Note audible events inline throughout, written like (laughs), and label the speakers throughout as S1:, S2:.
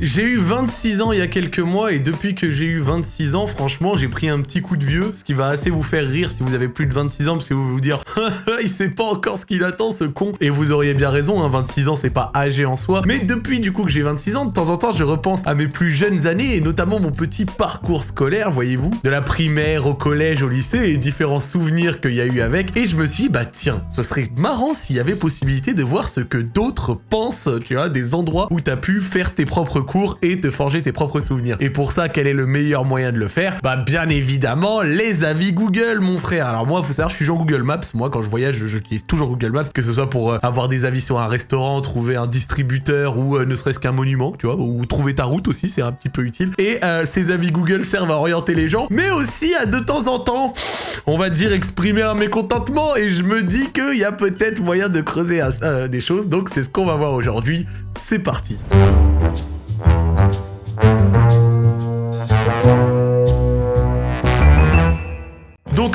S1: J'ai eu 26 ans il y a quelques mois et depuis que j'ai eu 26 ans, franchement, j'ai pris un petit coup de vieux, ce qui va assez vous faire rire si vous avez plus de 26 ans parce que vous vous dire (laughs) il sait pas encore ce qu'il attend ce con. Et vous auriez bien raison, hein, 26 ans c'est pas âgé en soi. Mais depuis du coup que j'ai 26 ans, de temps en temps je repense à mes plus jeunes années et notamment mon petit parcours scolaire, voyez-vous, de la primaire au collège, au lycée et différents souvenirs qu'il y a eu avec. Et je me suis dit bah tiens, ce serait marrant s'il y avait possibilité de voir ce que d'autres pensent, tu vois, des endroits où t'as pu faire tes propres cours et te forger tes propres souvenirs. Et pour ça, quel est le meilleur moyen de le faire? Bah bien évidemment, les avis Google, mon frère. Alors moi, faut savoir, je suis genre Google Maps. Moi, quand je voyage, j'utilise toujours Google Maps, que ce soit pour euh, avoir des avis sur un restaurant, trouver un distributeur ou euh, ne serait-ce qu'un monument, tu vois, ou trouver ta route aussi, c'est un petit peu utile. Et euh, ces avis Google servent à orienter les gens, mais aussi à de temps en temps, on va dire exprimer un mécontentement. Et je me dis qu'il y a peut-être moyen de creuser des choses. Donc c'est ce qu'on va voir aujourd'hui. C'est parti. Donc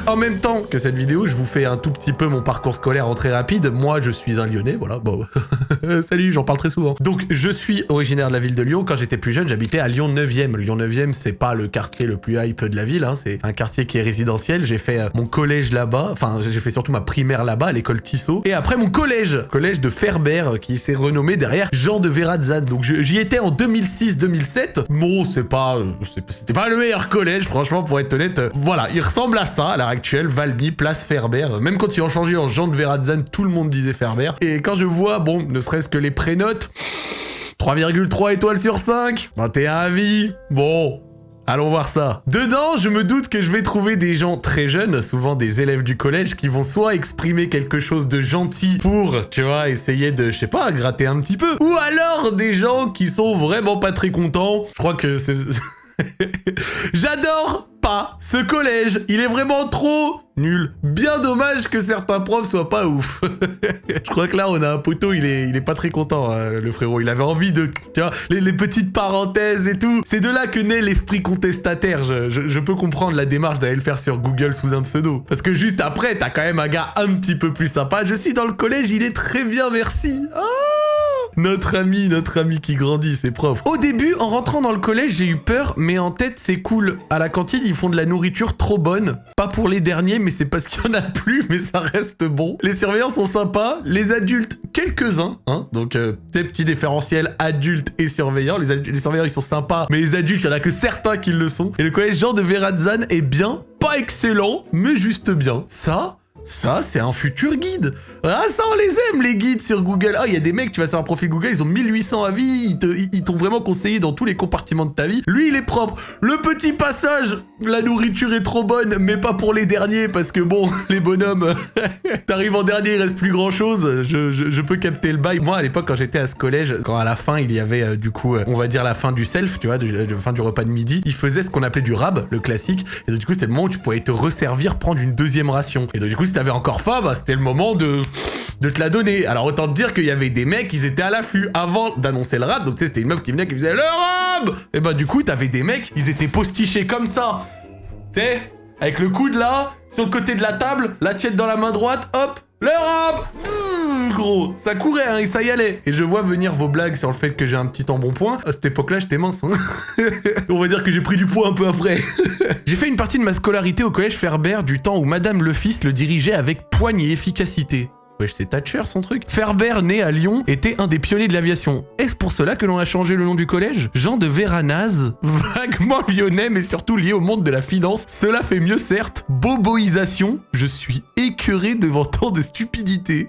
S1: en même temps que cette vidéo, je vous fais un tout petit peu mon parcours scolaire en très rapide. Moi, je suis un Lyonnais, voilà. Bon, (laughs) salut, j'en parle très souvent. Donc je suis originaire de la ville de Lyon. Quand j'étais plus jeune, j'habitais à Lyon 9e. Lyon 9e, c'est pas le quartier le plus hype de la ville, hein. c'est un quartier qui est résidentiel. J'ai fait euh, mon collège là-bas, enfin j'ai fait surtout ma primaire là-bas, à l'école Tissot. Et après mon collège, collège de Ferber, euh, qui s'est renommé derrière Jean de Verrazan. Donc j'y étais en 2006-2007. Bon, c'est pas, euh, c'était pas le meilleur collège, franchement, pour être honnête. Voilà, il ressemble à ça actuelle, Valmy, place Ferber. Même quand ils ont changé en Jean de Verrazan, tout le monde disait Ferber. Et quand je vois, bon, ne serait-ce que les prénotes, 3,3 étoiles sur 5, 21 avis, bon, Allons voir ça. Dedans, je me doute que je vais trouver des gens très jeunes, souvent des élèves du collège, qui vont soit exprimer quelque chose de gentil pour, tu vois, essayer de, je sais pas, gratter un petit peu, ou alors des gens qui sont vraiment pas très contents. Je crois que c'est... (laughs) J'adore ce collège. Il est vraiment trop nul. Bien dommage que certains profs soient pas ouf. (laughs) je crois que là, on a un poteau, il est, il est pas très content, hein, le frérot. Il avait envie de, tu vois, les, petites parenthèses et tout. C'est de là que naît l'esprit contestataire. Je, peux comprendre la démarche d'aller le faire sur Google sous un pseudo. Parce que juste après, t'as quand même un gars un petit peu plus sympa. Je suis dans le collège, il est très bien, merci. Ah notre ami, notre ami qui grandit, c'est prof. Au début, en rentrant dans le collège, j'ai eu peur, mais en tête, c'est cool. À la cantine, ils font de la nourriture trop bonne. Pas pour les derniers, mais c'est parce qu'il y en a plus, mais ça reste bon. Les surveillants sont sympas. Les adultes, quelques-uns, hein. Donc, euh, petit petits différentiels adultes et surveillants. Les, surveillants, ils sont sympas, mais les adultes, il y en a que certains qui le sont. Et le collège Jean de Verrazan est bien, pas excellent, mais juste bien. Ça, ça, c'est un futur guide. Ah, ça, on les aime, les guides sur Google. Ah, il y a des mecs, tu vas sur un profil Google, ils ont 1800 avis, ils t'ont vraiment conseillé dans tous les compartiments de ta vie. Lui, il est propre. Le petit passage, la nourriture est trop bonne, mais pas pour les derniers, parce que bon, (laughs) les bonhommes, (laughs) t'arrives en dernier, il reste plus grand chose. Je, peux capter le bail. Moi, à l'époque, quand j'étais à ce collège, quand à la fin, il y avait, euh, du coup, euh, on va dire la fin du self, tu vois, la fin du repas de midi, il faisait ce qu'on appelait du rab, le classique. Et du coup, c'était le moment où tu pouvais te resservir, prendre une deuxième ration. Et donc, du coup, si t'avais encore faim, bah, c'était le moment de, de te la donner. Alors autant te dire qu'il y avait des mecs, ils étaient à l'affût avant d'annoncer le rap. Donc tu sais, c'était une meuf qui venait qui faisait le rap Et bah du coup, t'avais des mecs, ils étaient postichés comme ça. Tu sais, avec le coude là, sur le côté de la table, l'assiette dans la main droite, hop, le rap gros, ça courait hein, et ça y allait. Et je vois venir vos blagues sur le fait que j'ai un petit embonpoint. À cette époque-là, j'étais mince. Hein. (laughs) On va dire que j'ai pris du poids un peu après. (laughs) j'ai fait une partie de ma scolarité au collège Ferber du temps où Madame le Fils le dirigeait avec poigne et efficacité. Wesh, c'est Thatcher son truc. Ferber, né à Lyon, était un des pionniers de l'aviation. Est-ce pour cela que l'on a changé le nom du collège? Jean de Véranaz, (laughs) vaguement lyonnais mais surtout lié au monde de la finance. Cela fait mieux certes. Boboisation, je suis écœuré devant tant de stupidité.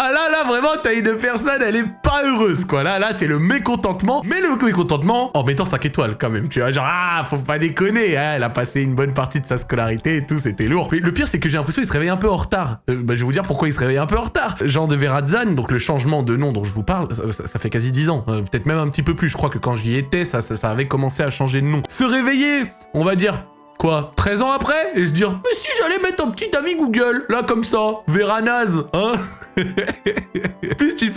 S1: Ah là, là, vraiment, t'as une personne, elle est pas heureuse, quoi. Là, là, c'est le mécontentement. Mais le mécontentement en mettant 5 étoiles, quand même. Tu vois, genre, ah, faut pas déconner. Hein, elle a passé une bonne partie de sa scolarité et tout, c'était lourd. Le pire, c'est que j'ai l'impression qu'il se réveille un peu en retard. Euh, bah, je vais vous dire pourquoi il se réveille un peu en retard. Jean de Verrazan, donc le changement de nom dont je vous parle, ça, fait quasi 10 ans. Euh, peut-être même un petit peu plus. Je crois que quand j'y étais, ça, ça avait commencé à changer de nom. Se réveiller, on va dire quoi 13 ans après Et se dire, mais si j'allais mettre un petit ami Google, là comme ça, Veranaz, hein? (laughs)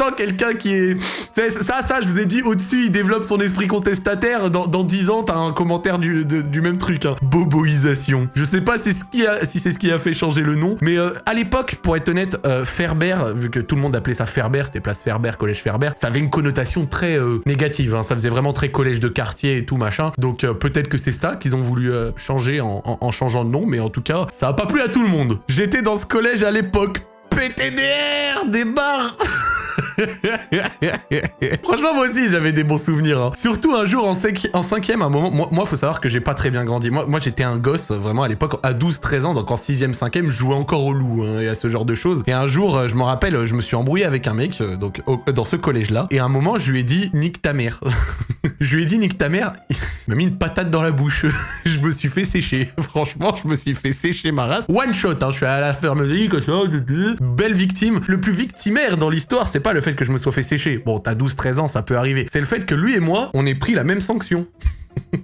S1: quelqu'un qui est... Ça, ça, je vous ai dit, au-dessus, il développe son esprit contestataire. Dans, dans 10 ans, t'as un commentaire du, du même truc. Hein. Boboisation. Je sais pas si c'est ce, qui a, si ce qui a fait changer le nom, mais euh, à l'époque, pour être honnête, euh, Ferber, vu que tout le monde appelait ça Ferber, c'était place Ferber, collège Ferber, ça avait une connotation très euh, négative. Hein. Ça faisait vraiment très collège de quartier et tout machin. Donc peut-être que c'est ça qu'ils ont voulu changer en, changeant de nom, mais en tout cas, ça a pas plu à tout le monde. J'étais dans ce collège à l'époque. PTDR, des bars (laughs) (laughs) Franchement, moi aussi, j'avais des bons souvenirs. Hein. Surtout un jour en, cinquième, un moment, moi, faut savoir que j'ai pas très bien grandi. Moi, moi j'étais un gosse, vraiment, à l'époque, à 12-13 ans, donc en sixième, cinquième, je jouais encore au loup hein, et à ce genre de choses. Et un jour, euh, je me rappelle, je me suis embrouillé avec un mec, euh, donc dans ce collège-là, et à un moment, je lui ai dit « nique ta mère (laughs) ». Je lui ai dit « nique ta mère », il m'a mis une patate dans la bouche. (laughs) je me suis fait sécher. Franchement, je me suis fait sécher ma race. One shot, hein, je suis à la ferme belle victime. Le plus victimaire dans l'histoire, c'est pas le fait que je me sois fait sécher. Bon, t'as 12-13 ans, ça peut arriver. C'est le fait que lui et moi, on ait pris la même sanction.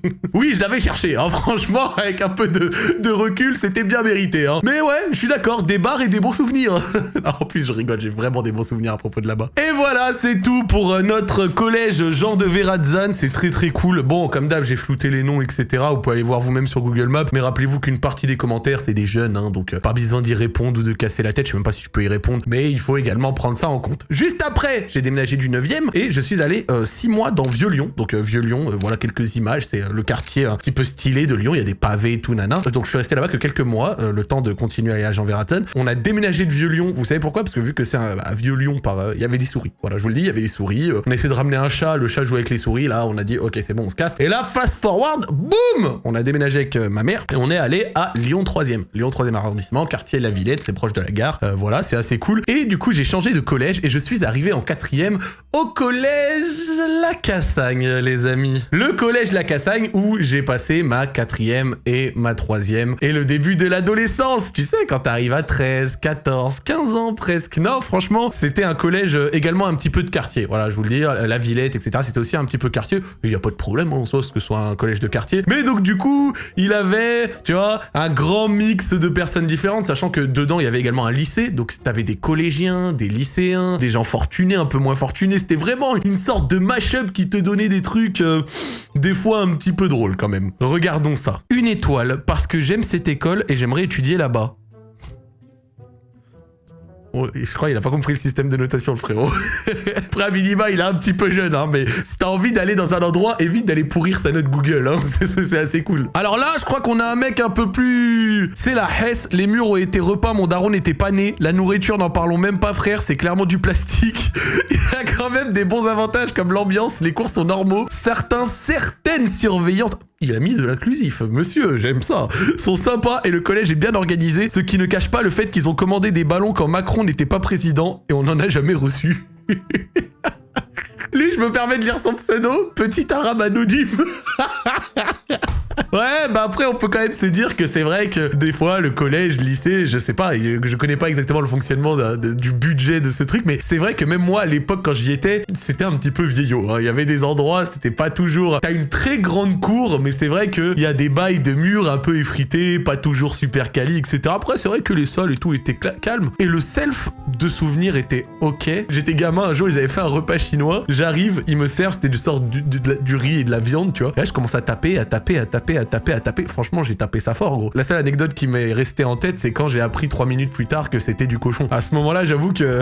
S1: (laughs) oui, je l'avais cherché, hein, franchement, avec un peu de, recul, c'était bien mérité. Hein. Mais ouais, je suis d'accord, des bars et des bons souvenirs. (laughs) en plus, je rigole, j'ai vraiment des bons souvenirs à propos de là-bas. Et voilà, c'est tout pour euh, notre collège Jean de Verrazan, c'est très très cool. Bon, comme d'hab, j'ai flouté les noms, etc. Vous pouvez aller voir vous-même sur Google Maps, mais rappelez-vous qu'une partie des commentaires, c'est des jeunes, hein, donc euh, pas besoin d'y répondre ou de casser la tête, je sais même pas si je peux y répondre, mais il faut également prendre ça en compte. Juste après, j'ai déménagé du 9ème et je suis allé 6 euh, mois dans Vieux-Lyon, donc Vieux-Lyon, voilà quelques images, c'est le quartier un petit peu stylé de Lyon, il y a des pavés et tout, nana. Donc je suis resté là-bas que quelques mois, euh, le temps de continuer à aller à Jean. On a déménagé de Vieux-Lyon, vous savez pourquoi? Parce que vu que c'est un, Vieux-Lyon, par, euh, il y avait des souris. Voilà, je vous le dis, il y avait des souris. Euh, on a essayé de ramener un chat, le chat jouait avec les souris, là on a dit ok c'est bon, on se casse. Et là, fast forward, boum On a déménagé avec ma mère et on est allé à Lyon 3e. Lyon 3e arrondissement, quartier La Villette, c'est proche de la gare. voilà, c'est assez cool. Et du coup, j'ai changé de collège et je suis arrivé en quatrième au collège La Cassagne, les amis. Le collège La Cassagne où j'ai passé ma quatrième et ma troisième et le début de l'adolescence. Tu sais, quand t'arrives à 13, 14, 15 ans presque. Non, franchement, c'était un collège euh, également un petit peu de quartier. Voilà, je vous le dis, la Villette, etc. C'était aussi un petit peu quartier. Il n'y a pas de problème en soi, que ce soit un collège de quartier. Mais donc, du coup, il avait, tu vois, un grand mix de personnes différentes, sachant que dedans, il y avait également un lycée. Donc, t'avais des collégiens, des lycéens, des gens fortunés, un peu moins fortunés. C'était vraiment une sorte de mash-up qui te donnait des trucs, euh, des fois un petit peu drôles quand même. Regardons ça. Une étoile parce que j'aime cette école et j'aimerais étudier là-bas. Je crois qu'il a pas compris le système de notation, le frérot. (laughs) Après, à minima, il est un petit peu jeune, hein, mais si t'as envie d'aller dans un endroit, évite d'aller pourrir sa note Google, hein, (laughs) c'est assez cool. Alors là, je crois qu'on a un mec un peu plus... C'est la Hesse, les murs ont été repeints, mon daron n'était pas né, la nourriture, n'en parlons même pas, frère, c'est clairement du plastique. (laughs) il y a quand même des bons avantages comme l'ambiance, les cours sont normaux, certains, certaines surveillances... Il a mis de l'inclusif. Monsieur, j'aime ça. Sont sympas et le collège est bien organisé, ce qui ne cache pas le fait qu'ils ont commandé des ballons quand Macron n'était pas président et on n'en a jamais reçu. (laughs) Lui, je me permets de lire son pseudo, petit arabe anonyme. (laughs) Ouais, bah après, on peut quand même se dire que c'est vrai que des fois, le collège, lycée, je sais pas, je connais pas exactement le fonctionnement du budget de ce truc, mais c'est vrai que même moi, à l'époque, quand j'y étais, c'était un petit peu vieillot. Hein. Il y avait des endroits, c'était pas toujours... T'as une très grande cour, mais c'est vrai qu'il y a des bails de murs un peu effrités, pas toujours super quali, etc. Après, c'est vrai que les sols et tout étaient calmes. Et le self de souvenir était ok. J'étais gamin, un jour, ils avaient fait un repas chinois. J'arrive, ils me servent, c'était du sort du, du, riz et de la viande, tu vois. Et là, je commence à taper, à taper, à taper, à taper, à taper. Franchement, j'ai tapé ça fort, gros. La seule anecdote qui m'est restée en tête, c'est quand j'ai appris trois minutes plus tard que c'était du cochon. À ce moment-là, j'avoue que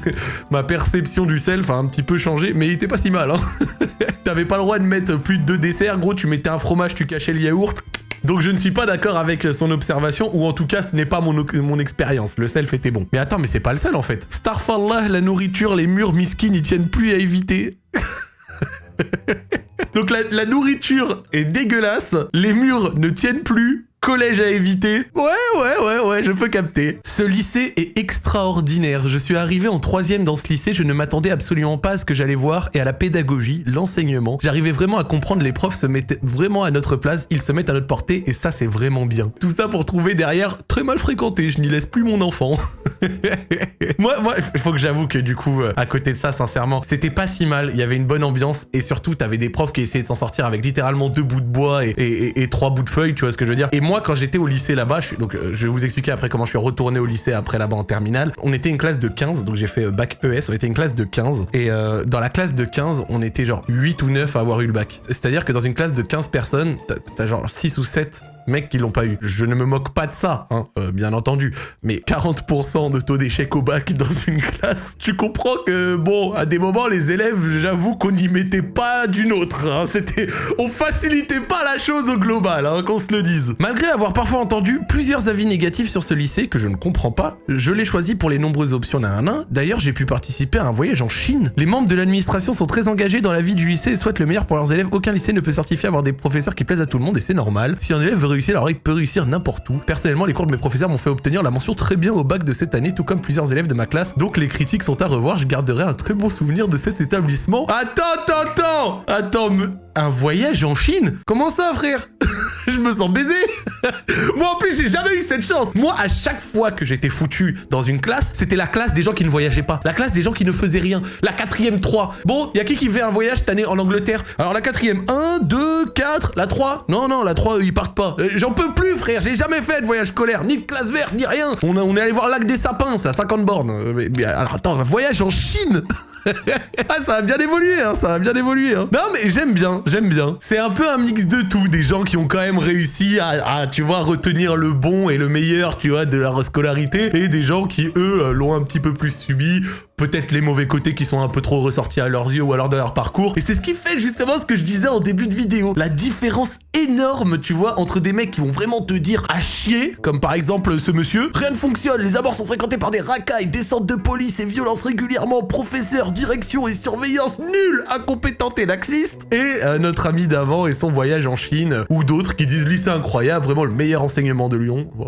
S1: (laughs) ma perception du self a un petit peu changé, mais il était pas si mal, hein. (laughs) T'avais pas le droit de mettre plus de deux desserts, gros. Tu mettais un fromage, tu cachais le yaourt. Donc je ne suis pas d'accord avec son observation, ou en tout cas ce n'est pas mon, expérience, le self était bon. Mais attends, mais c'est pas le seul en fait. Starfallah, la nourriture, les murs miskin, ils tiennent plus à éviter. (laughs) Donc la, nourriture est dégueulasse, les murs ne tiennent plus, collège à éviter. Ouais, ouais, ouais, ouais, je peux capter. Ce lycée est extraordinaire. Je suis arrivé en troisième dans ce lycée, je ne m'attendais absolument pas à ce que j'allais voir et à la pédagogie, l'enseignement. J'arrivais vraiment à comprendre les profs se mettaient vraiment à notre place, ils se mettent à notre portée et ça c'est vraiment bien. Tout ça pour trouver derrière très mal fréquenté, je n'y laisse plus mon enfant. (laughs) moi, moi, il faut que j'avoue que du coup, euh, à côté de ça, sincèrement, c'était pas si mal, il y avait une bonne ambiance et surtout t'avais des profs qui essayaient de s'en sortir avec littéralement deux bouts de bois et, et trois bouts de feuilles, tu vois ce que je veux dire. Et moi, quand j'étais au lycée là-bas, je euh, je vais vous expliquer après comment je suis retourné au lycée après là-bas en terminale. On était une classe de 15, donc j'ai fait euh, bac ES, on était une classe de 15. Et euh, dans la classe de 15, on était genre 8 ou 9 à avoir eu le bac. C'est-à-dire que dans une classe de 15 personnes, t'as genre 6 ou 7 mecs qui l'ont pas eu. Je ne me moque pas de ça, hein, euh, bien entendu. Mais 40% de taux d'échec au bac dans une classe, tu comprends que, bon, à des moments, les élèves, j'avoue qu'on n'y mettait pas d'une autre. hein. C'était... On facilitait pas la chose au global, hein, qu'on se le dise. Malgré avoir parfois entendu plusieurs avis négatifs sur ce lycée que je ne comprends pas, je l'ai choisi pour les nombreuses options d'un un. D'ailleurs, j'ai pu participer à un voyage en Chine. Les membres de l'administration sont très engagés dans la vie du lycée et souhaitent le meilleur pour leurs élèves. Aucun lycée ne peut certifier avoir des professeurs qui plaisent à tout le monde et c'est normal. Si un élève veut alors il peut réussir n'importe où. Personnellement, les cours de mes professeurs m'ont fait obtenir la mention très bien au bac de cette année, tout comme plusieurs élèves de ma classe. Donc les critiques sont à revoir. Je garderai un très bon souvenir de cet établissement. Attends, attends, attends Attends, me- un voyage en Chine Comment ça, frère? (laughs) Je me sens baisé (laughs) Moi en plus j'ai jamais eu cette chance Moi à chaque fois que j'étais foutu dans une classe, c'était la classe des gens qui ne voyageaient pas. La classe des gens qui ne faisaient rien. La quatrième 3. Bon, y a qui qui fait un voyage cette année en Angleterre? Alors la quatrième 1, 2, 4, la 3 Non, non, la 3 ils partent pas. Euh, J'en peux plus frère, j'ai jamais fait de voyage scolaire, ni de classe verte, ni rien. On, est allé voir le lac des sapins, c'est à 50 bornes. Euh, mais alors attends, un voyage en Chine? (laughs) (laughs) ah, ça a bien évolué, hein, ça a bien évolué. Hein. Non, mais j'aime bien, j'aime bien. C'est un peu un mix de tout, des gens qui ont quand même réussi à, à, tu vois, retenir le bon et le meilleur, tu vois, de leur scolarité, et des gens qui, eux, l'ont un petit peu plus subi, peut-être les mauvais côtés qui sont un peu trop ressortis à leurs yeux ou alors de leur parcours. Et c'est ce qui fait justement ce que je disais en début de vidéo. La différence énorme, tu vois, entre des mecs qui vont vraiment te dire à chier, comme par exemple ce monsieur, rien ne fonctionne, les abords sont fréquentés par des racailles, descentes de police et violences régulièrement, professeurs, direction et surveillance nulle, incompétente et laxiste. Et euh, notre ami d'avant et son voyage en Chine, ou d'autres qui disent lycée incroyable, vraiment le meilleur enseignement de Lyon. Bon.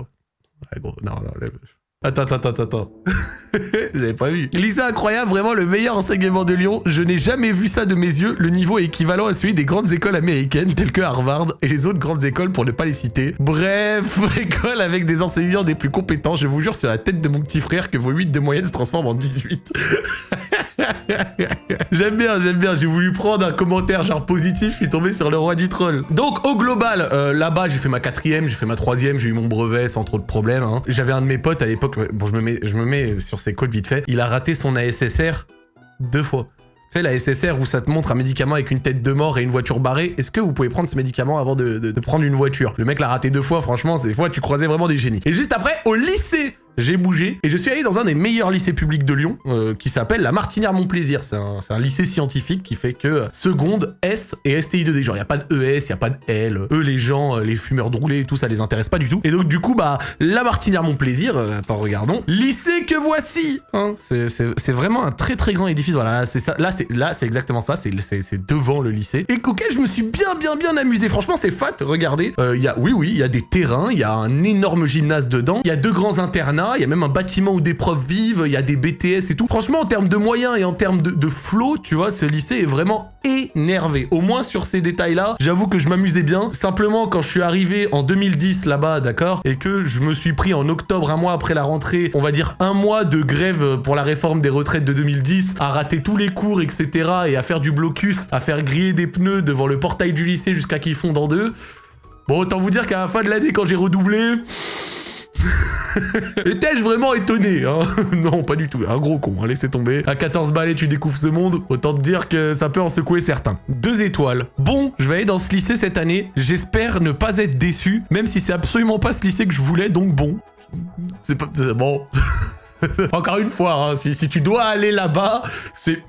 S1: Ouais, gros, non, non, lève- Attends, attends, attends, attends. (laughs) J'avais pas vu. Lycée incroyable, vraiment le meilleur enseignement de Lyon. Je n'ai jamais vu ça de mes yeux. Le niveau est équivalent à celui des grandes écoles américaines telles que Harvard et les autres grandes écoles pour ne pas les citer. Bref, (laughs) école avec des enseignants des plus compétents. Je vous jure sur la tête de mon petit frère que vos 8 de moyenne se transforment en 18. (laughs) j'aime bien, j'aime bien. J'ai voulu prendre un commentaire genre positif, je suis tombé sur le roi du troll. Donc au global, euh, là-bas j'ai fait ma quatrième, j'ai fait ma troisième, j'ai eu mon brevet sans trop de problèmes. hein. J'avais un de mes potes à l'époque, bon je me mets, je me mets sur ses codes vite fait. Il a raté son ASSR deux fois. Tu sais, la SSR où ça te montre un médicament avec une tête de mort et une voiture barrée, est-ce que vous pouvez prendre ce médicament avant de, de- de prendre une voiture? Le mec l'a raté deux fois, franchement, ces fois tu croisais vraiment des génies. Et juste après, au lycée, j'ai bougé et je suis allé dans un des meilleurs lycées publics de Lyon euh, qui s'appelle la Martinière Montplaisir. C'est un, un lycée scientifique qui fait que euh, seconde, S et STI 2D. Genre, il n'y a pas de ES, il n'y a pas de L. Eux, les gens, euh, les fumeurs de roulés et tout, ça les intéresse pas du tout. Et donc, du coup, bah, la Martinière Montplaisir, euh, attends, regardons. Lycée que voici hein. C'est- vraiment un très très grand édifice. Voilà, là, c'est ça. Là, c'est exactement ça. C'est devant le lycée. Et auquel je me suis bien bien bien amusé. Franchement, c'est fat. Regardez, Euh, il y a, oui oui, il y a des terrains, il y a un énorme gymnase dedans, il y a deux grands internats, il y a même un bâtiment où des profs vivent, il y a des BTS et tout. Franchement, en termes de moyens et en termes de, de flow, tu vois, ce lycée est vraiment énervé. Au moins sur ces détails-là, j'avoue que je m'amusais bien. Simplement, quand je suis arrivé en 2010 là-bas, d'accord, et que je me suis pris en octobre, un mois après la rentrée, on va dire un mois de grève pour la réforme des retraites de 2010, à rater tous les cours, etc., et à faire du blocus, à faire griller des pneus devant le portail du lycée jusqu'à qu'ils fondent en deux. Bon, autant vous dire qu'à la fin de l'année, quand j'ai redoublé... (laughs) Étais-je vraiment étonné hein (laughs) Non, pas du tout. Un gros con, hein, laissez tomber. À 14 balais, tu découvres ce monde. Autant te dire que ça peut en secouer certains. Deux étoiles. Bon, je vais aller dans ce lycée cette année. J'espère ne pas être déçu, même si c'est absolument pas ce lycée que je voulais, donc bon. C'est pas... Bon... (laughs) (laughs) Encore une fois, hein, si, tu dois aller là-bas, c'est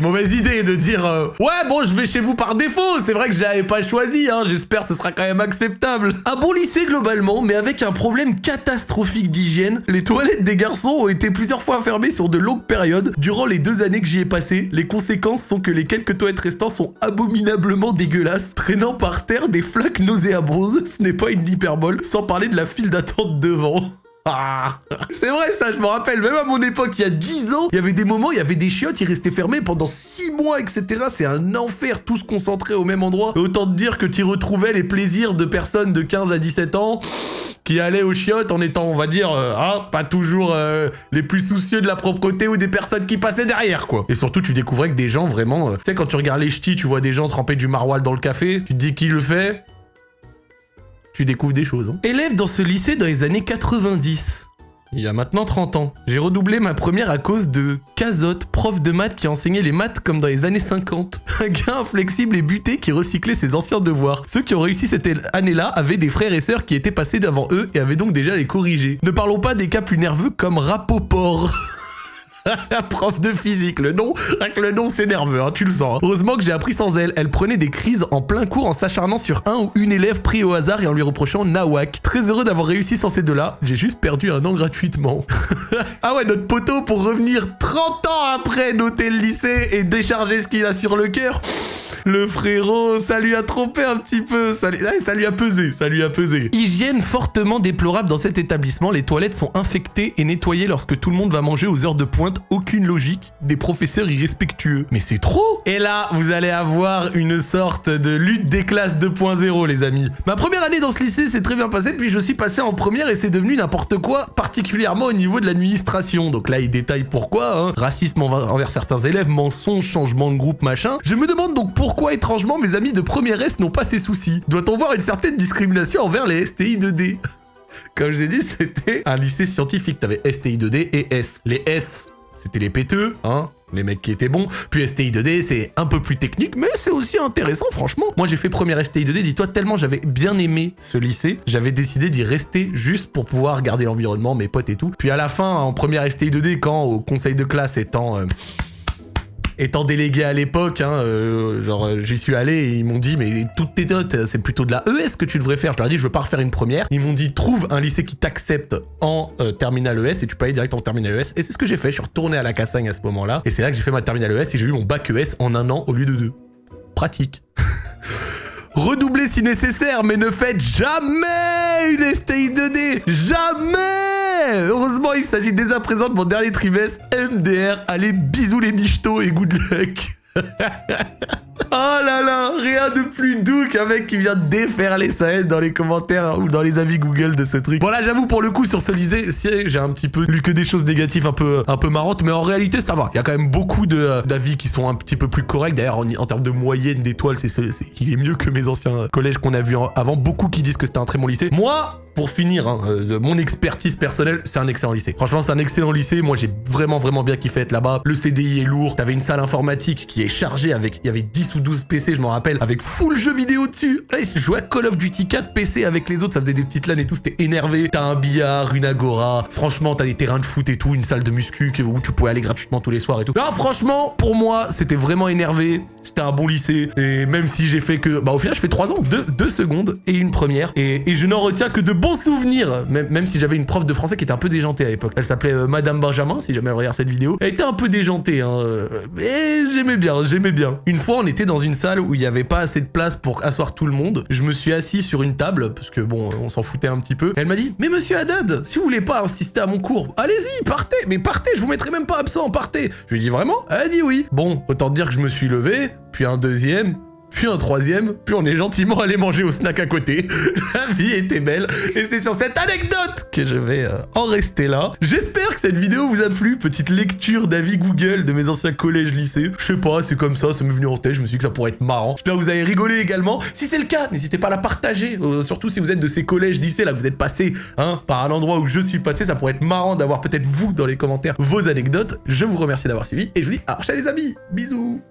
S1: mauvaise idée de dire euh, ouais bon je vais chez vous par défaut. C'est vrai que je l'avais pas choisi. Hein, J'espère que ce sera quand même acceptable. Un bon lycée globalement, mais avec un problème catastrophique d'hygiène. Les toilettes des garçons ont été plusieurs fois fermées sur de longues périodes. Durant les deux années que j'y ai passé, les conséquences sont que les quelques toilettes restantes sont abominablement dégueulasses, traînant par terre des flaques nauséabondes. Ce n'est pas une hyperbole, sans parler de la file d'attente devant. Ah, c'est vrai ça, je me rappelle, même à mon époque, il y a 10 ans, il y avait des moments, il y avait des chiottes, ils restaient fermés pendant 6 mois, etc. C'est un enfer, tous concentrés au même endroit. Et autant te dire que tu retrouvais les plaisirs de personnes de 15 à 17 ans qui allaient aux chiottes en étant, on va dire, euh, ah, pas toujours euh, les plus soucieux de la propreté ou des personnes qui passaient derrière, quoi. Et surtout, tu découvrais que des gens vraiment... euh, tu sais, quand tu regardes les ch'tis, tu vois des gens tremper du maroilles dans le café, tu te dis qui le fait? Tu découvres des choses. hein. Élève dans ce lycée dans les années 90. Il y a maintenant 30 ans. J'ai redoublé ma première à cause de Cazotte, prof de maths qui enseignait les maths comme dans les années 50. (laughs) Un gars inflexible et buté qui recyclait ses anciens devoirs. Ceux qui ont réussi cette année-là avaient des frères et sœurs qui étaient passés devant eux et avaient donc déjà les corrigés. Ne parlons pas des cas plus nerveux comme Rapoport. (laughs) (laughs) Prof de physique, le nom, le nom c'est nerveux, hein, tu le sens. hein. Heureusement que j'ai appris sans elle. Elle prenait des crises en plein cours en s'acharnant sur un ou une élève pris au hasard et en lui reprochant Nawak. Très heureux d'avoir réussi sans ces deux-là, j'ai juste perdu un an gratuitement. (laughs) ah ouais, notre poteau pour revenir 30 ans après noter le lycée et décharger ce qu'il a sur le cœur. Le frérot, ça lui a trompé un petit peu, ça lui a pesé, ça lui a pesé. Hygiène fortement déplorable dans cet établissement, les toilettes sont infectées et nettoyées lorsque tout le monde va manger aux heures de pointe, aucune logique, des professeurs irrespectueux. Mais c'est trop Et là, vous allez avoir une sorte de lutte des classes 2.0 les amis. Ma première année dans ce lycée s'est très bien passée, puis je suis passé en première et c'est devenu n'importe quoi, particulièrement au niveau de l'administration. Donc là, il détaille pourquoi, hein. racisme envers certains élèves, mensonges, changement de groupe, machin. Je me demande donc pourquoi étrangement mes amis de première S n'ont pas ces soucis. Doit-on voir une certaine discrimination envers les STI 2D Comme je vous ai dit, c'était un lycée scientifique. T'avais STI 2D et S. Les S, c'était les péteux, hein les mecs qui étaient bons. Puis STI 2D, c'est un peu plus technique, mais c'est aussi intéressant, franchement. Moi, j'ai fait première STI 2D, dis-toi, tellement j'avais bien aimé ce lycée, j'avais décidé d'y rester juste pour pouvoir garder l'environnement, mes potes et tout. Puis à la fin, en première STI 2D, quand au conseil de classe étant... euh, étant délégué à l'époque, hein, euh, genre euh, j'y suis allé et ils m'ont dit mais toutes tes notes c'est plutôt de la ES que tu devrais faire. Je leur ai dit je veux pas refaire une première. Ils m'ont dit trouve un lycée qui t'accepte en euh, terminale ES et tu peux aller direct en terminale ES. Et c'est ce que j'ai fait. Je suis retourné à la Cassagne à ce moment-là et c'est là que j'ai fait ma terminale ES et j'ai eu mon bac ES en un an au lieu de deux. Pratique. (laughs) Redoublez si nécessaire, mais ne faites jamais une STI 2D Jamais. Heureusement, il s'agit dès à présent de mon dernier trimestre MDR. Allez, bisous les michtos et good luck (laughs) Oh là là, rien de plus doux qu'un mec qui vient défaire les scènes dans les commentaires ou dans les avis Google de ce truc. Bon là, j'avoue pour le coup sur ce lycée, si, j'ai un petit peu lu que des choses négatives un peu un peu marrantes, mais en réalité ça va. Il y a quand même beaucoup euh, d'avis qui sont un petit peu plus corrects. D'ailleurs, en, termes de moyenne d'étoiles, c'est ce- c'est- il est mieux que mes anciens collèges qu'on a vus avant. Beaucoup qui disent que c'était un très bon lycée. Moi, pour finir, hein, euh, mon expertise personnelle, c'est un excellent lycée. Franchement, c'est un excellent lycée. Moi, j'ai vraiment, vraiment bien kiffé être là-bas. Le CDI est lourd. T'avais une salle informatique qui est chargée avec, il y avait 10 ou 12 PC, je m'en rappelle, avec full jeu vidéo dessus. Là, ils jouaient à Call of Duty 4 PC avec les autres. Ça faisait des petites LAN et tout. C'était énervé. T'as un billard, une agora. Franchement, t'as des terrains de foot et tout, une salle de muscu où tu pouvais aller gratuitement tous les soirs et tout. Non, franchement, pour moi, c'était vraiment énervé. C'était un bon lycée. Et même si j'ai fait que, bah, au final, je fais 3 ans, 2 deux, secondes et une première. Et, et je n'en retiens que de bons souvenirs. Même, même si j'avais une prof de français qui était un peu déjantée à l'époque. Elle s'appelait euh, Madame Benjamin, si jamais elle regarde cette vidéo. Elle était un peu déjantée, hein. euh, Mais j'aimais bien, j'aimais bien. Une fois, on était dans une salle où il n'y avait pas assez de place pour asseoir tout le monde. Je me suis assis sur une table, parce que bon, on s'en foutait un petit peu. Elle m'a dit, mais monsieur Haddad, si vous voulez pas insister à mon cours, allez-y, partez, mais partez, je vous mettrai même pas absent, partez. Je lui ai dit vraiment? Elle a dit oui. Bon, autant dire que je me suis levé, puis un deuxième, puis un troisième, puis on est gentiment allé manger au snack à côté. (laughs) La vie était belle. Et c'est sur cette anecdote que je vais euh, en rester là. J'espère que cette vidéo vous a plu. Petite lecture d'avis Google de mes anciens collèges lycées. Je sais pas, c'est comme ça, ça m'est venu en tête. Je me suis dit que ça pourrait être marrant. J'espère que vous avez rigolé également. Si c'est le cas, n'hésitez pas à la partager. Euh, surtout si vous êtes de ces collèges lycées là, vous êtes passé hein, par un endroit où je suis passé. Ça pourrait être marrant d'avoir peut-être vous dans les commentaires vos anecdotes. Je vous remercie d'avoir suivi et je vous dis à la les amis. Bisous